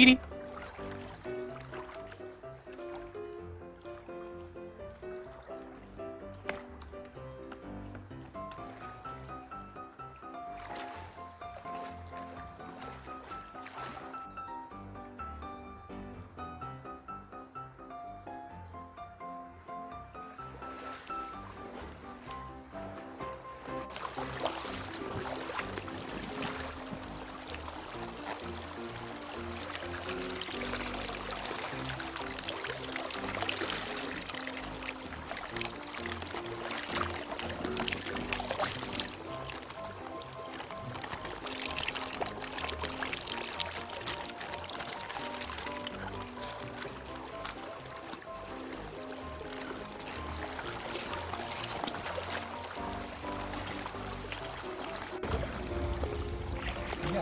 끼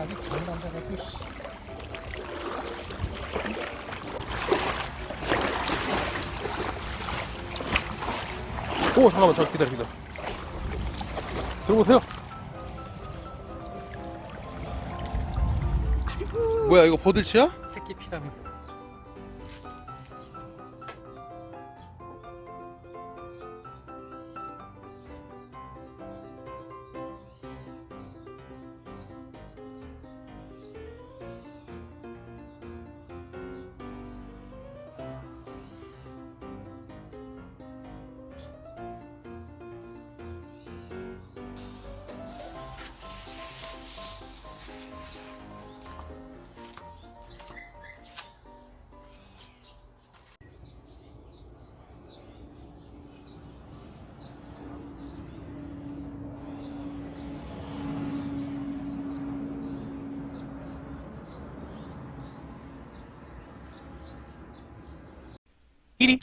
리 이게 아직 잘 난다갖고 씨. 오 잠깐만 저 기다려 기다려 들어보세요 뭐야 이거 버들치야? 새끼 피라미. 끼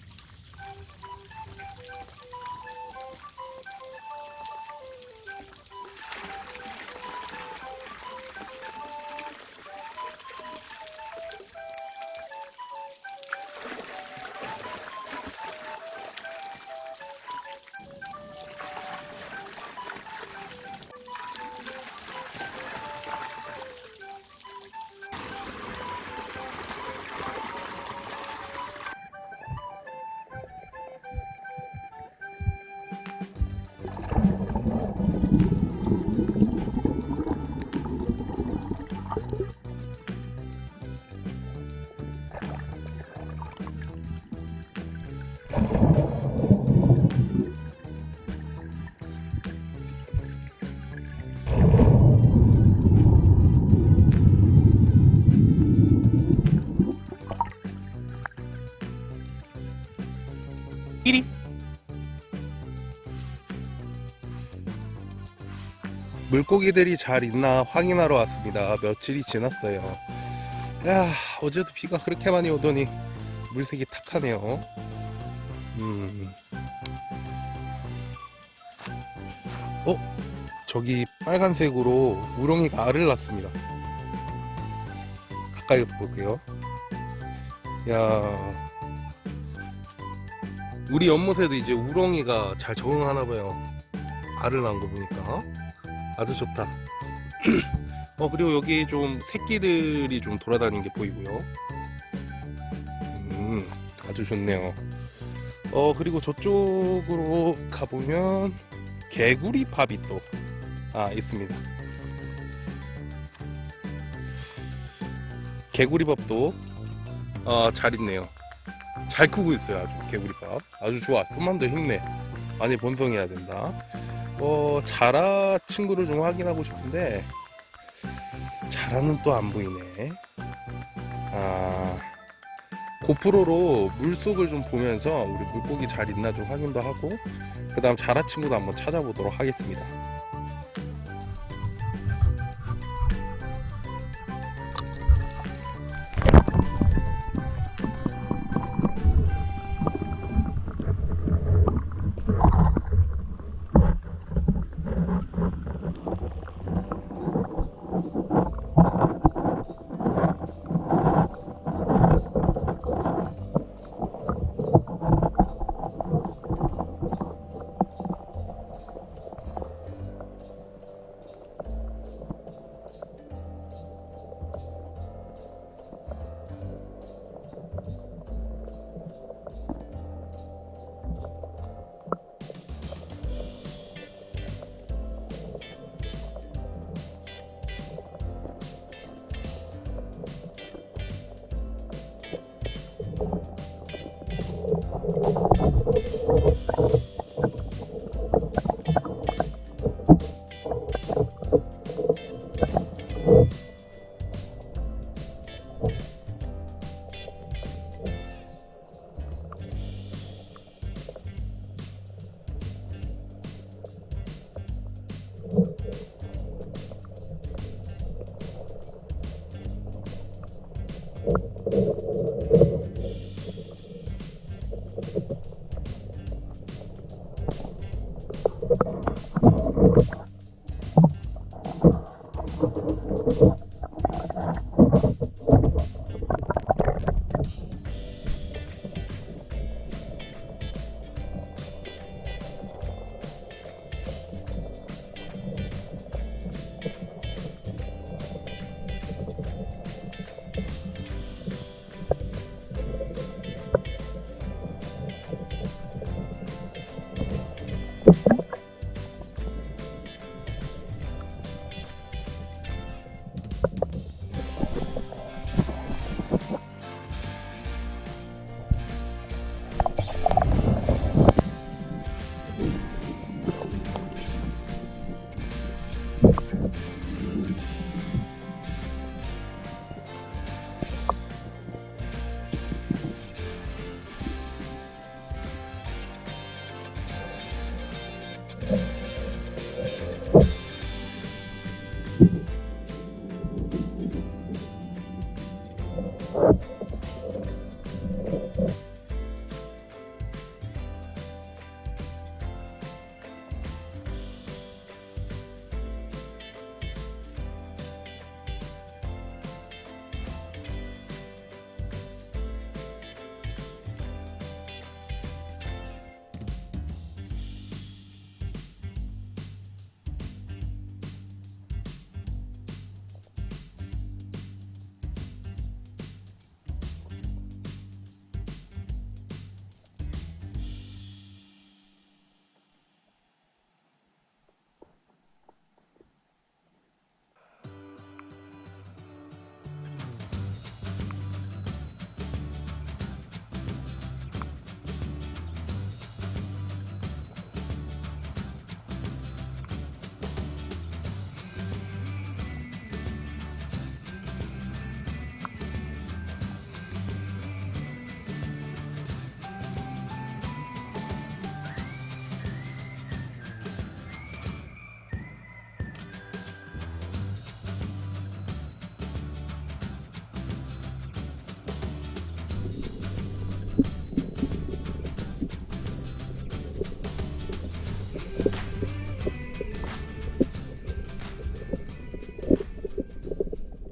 물고기들이 잘 있나 확인하러 왔습니다. 며칠이 지났어요. 야 어제도 비가 그렇게 많이 오더니 물색이 탁하네요. 음. 어? 저기 빨간색으로 우렁이가 알을 낳습니다. 가까이서 볼게요. 야. 우리 연못에도 이제 우렁이가 잘 적응하나봐요. 알을 낳은 거 보니까 아주 좋다. 어 그리고 여기 좀 새끼들이 좀 돌아다니는 게 보이고요. 음 아주 좋네요. 어 그리고 저쪽으로 가보면 개구리 팝이 또 아 있습니다. 개구리 밥도 어, 잘 있네요. 잘 크고 있어요 아주. 개구리밥. 아주 좋아. 좀만 더 힘내. 많이 번성해야 된다 어 자라 친구를 좀 확인하고 싶은데 자라는 또 안 보이네. 아 고프로로 물속을 좀 보면서 우리 물고기 잘 있나 좀 확인도 하고 그 다음 자라 친구도 한번 찾아보도록 하겠습니다